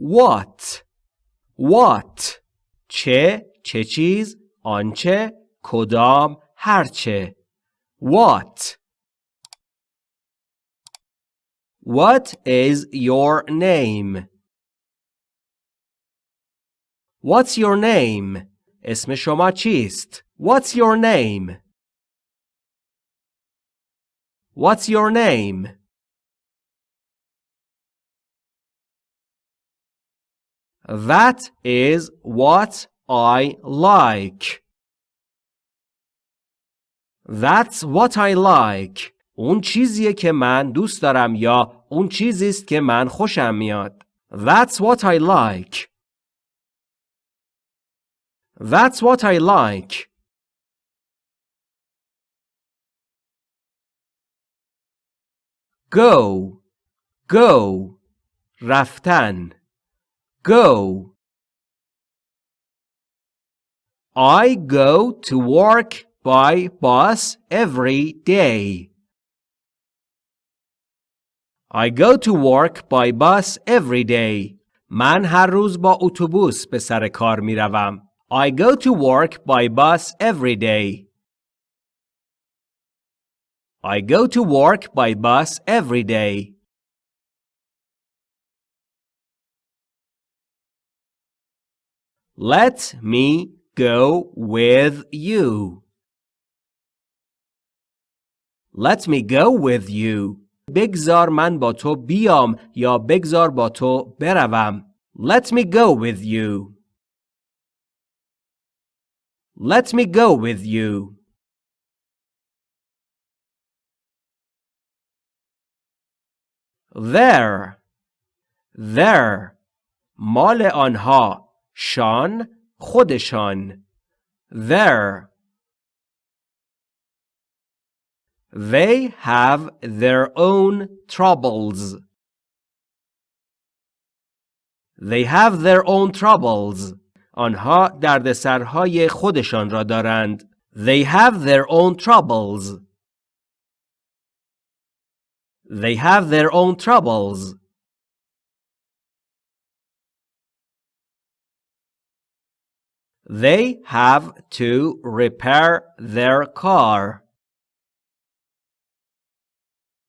what what چه چه چیز آنچه کدام هرچه what What is your name? What's your name? اسم شما چیست؟ What's your name? What's your name? That is what I like. That's what I like. اون چیزیه که من دوست دارم یا اون چیزی است که من خوشم میاد. That's what I like. That's what I like. Go. Go. رفتن. Go. I go to work by bus every day. I go to work by bus every day. من هر روز با اتوبوس به سر کار می روم. I go to work by bus every day. I go to work by bus every day. Let me go with you. Let me go with you. بگذار من با تو بیام یا بگذار با تو بروم. Let me go with you. Let me go with you. Their. Their. مال آنها. شان خودشان. There. They have their own troubles. They have their own troubles. آنها دردسرهای خودشان را دارند. They have their own troubles. They have their own troubles. They have to repair their car.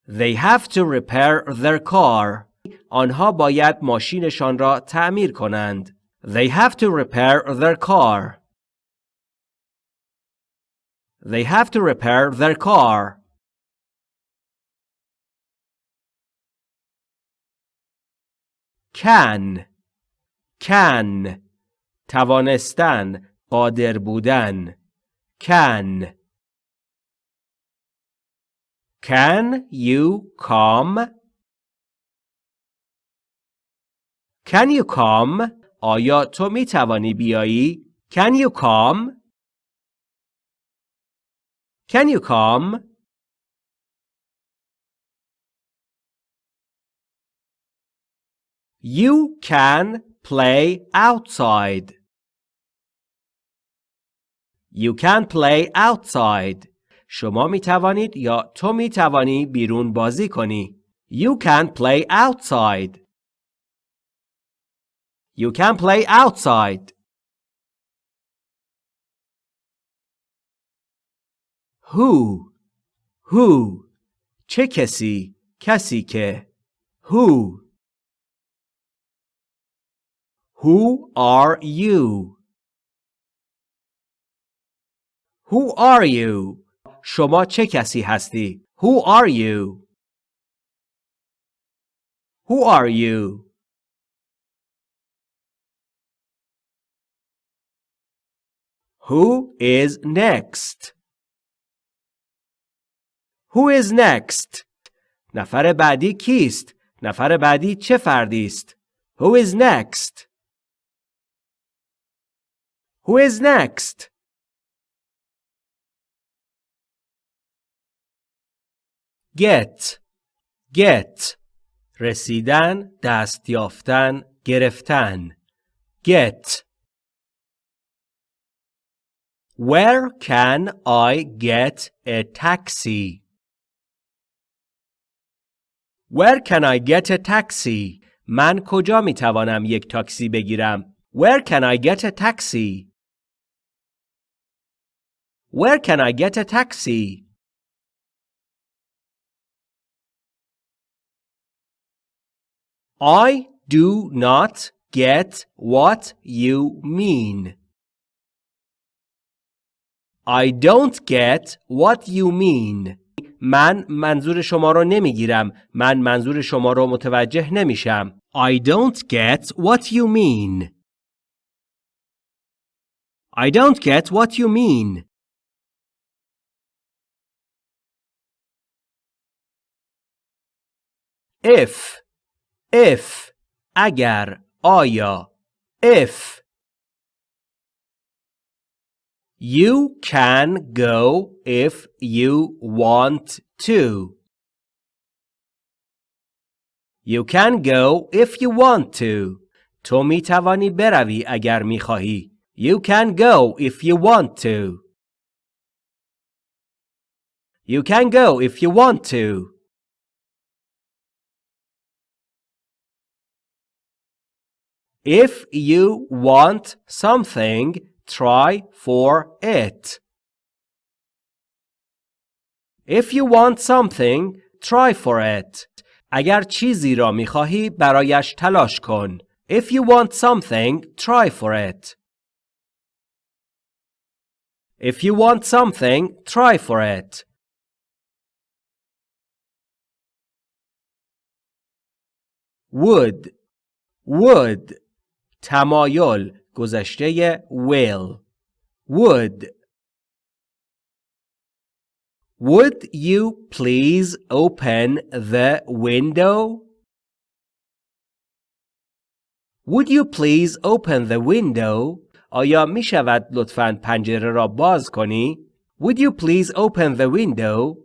They have to repair their car. آنها باید ماشینشان را تعمیر کنند. They have to repair their car. They have to repair their car. Can. Can. توانستن. قادر بودن. Can. Can you come? Can you come? آیا تو می توانی بیایی؟ Can you come? Can you come? You can play outside. You can play outside. شما می توانید یا تو می توانی بیرون بازی کنی. You can play outside. You can play outside. Who Who چه کسی کسی که Who Who are you Who are you شما چه کسی هستی Who are you Who are you Who is next? Who is next? نفر بعدی کیست؟ نفر بعدی چه فردی است؟ Who is next? Who is next? Get Get رسیدن، دست یافتن، گرفتن. Get Where can I get a taxi? Where can I get a taxi? من کجا می توانم یک تاکسی بگیرم؟ Where can I get a taxi? Where can I get a taxi? I do not get what you mean. I don't get what you mean. من منظور شما رو نمیگیرم. من منظور شما رو متوجه نمیشم. I don't get what you mean. I don't get what you mean. If if اگر آیا if You can go if you want to. You can go if you want to. تو می توانی بروی اگر می خواهی. You can go if you want to. You can go if you want to. If you want something, try for it. If you want something, try for it. اگر چیزی را می خواهی برایش تلاش کن. If you want something, try for it. If you want something, try for it. would would تمایل گذشته will would Would you please open the window? Would you please open the window? آیا می شود لطفاً پنجره را باز کنی؟ Would you please open the window?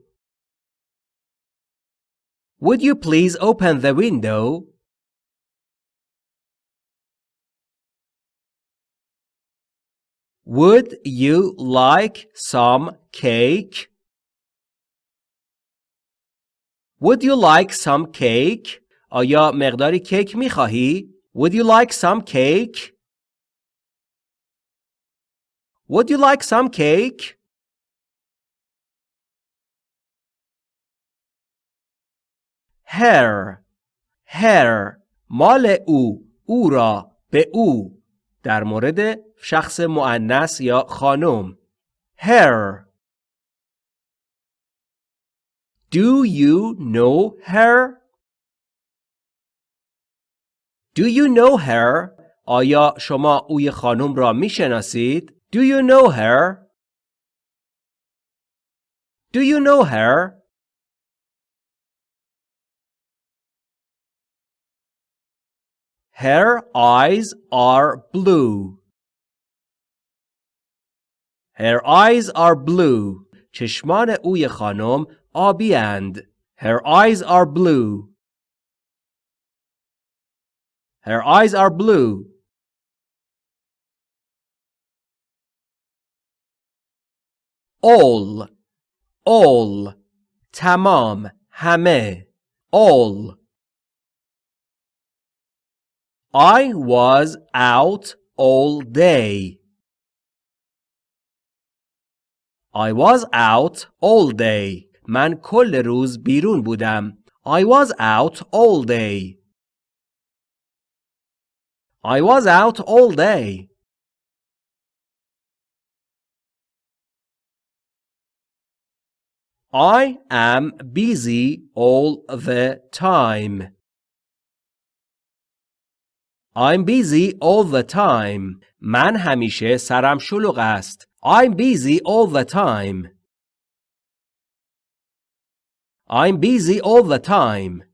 Would you please open the window? Would you like some cake? Would you like some cake? آیا مقداری کیک می خواهی؟ Would you like some cake? Would you like some cake? Her Her مال او او را به او در مورد شخص مؤنث یا خانم her Do you know her? Do you know her? آیا شما اوی خانم را می شناسید؟ Do you know her? Do you know her? Her eyes are blue. Her eyes are blue. چشمان اوی خانم آبی اند. Her eyes are blue. Her eyes are blue. All. All. تمام. همه. All. I was out all day. I was out all day. من کل روز بیرون بودم. I was out all day. I was out all day. I am busy all the time. I'm busy all the time. من همیشه سرم شلوغ است. I'm busy all the time. I'm busy all the time.